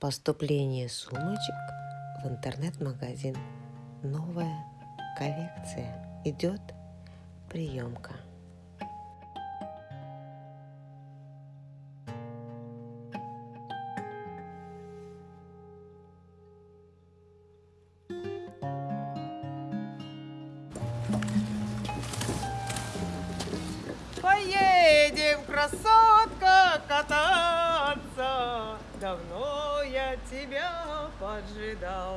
Поступление сумочек в интернет-магазин. Новая коллекция. Идет приемка. Поедем, красотка, кататься. Давно я тебя поджидал.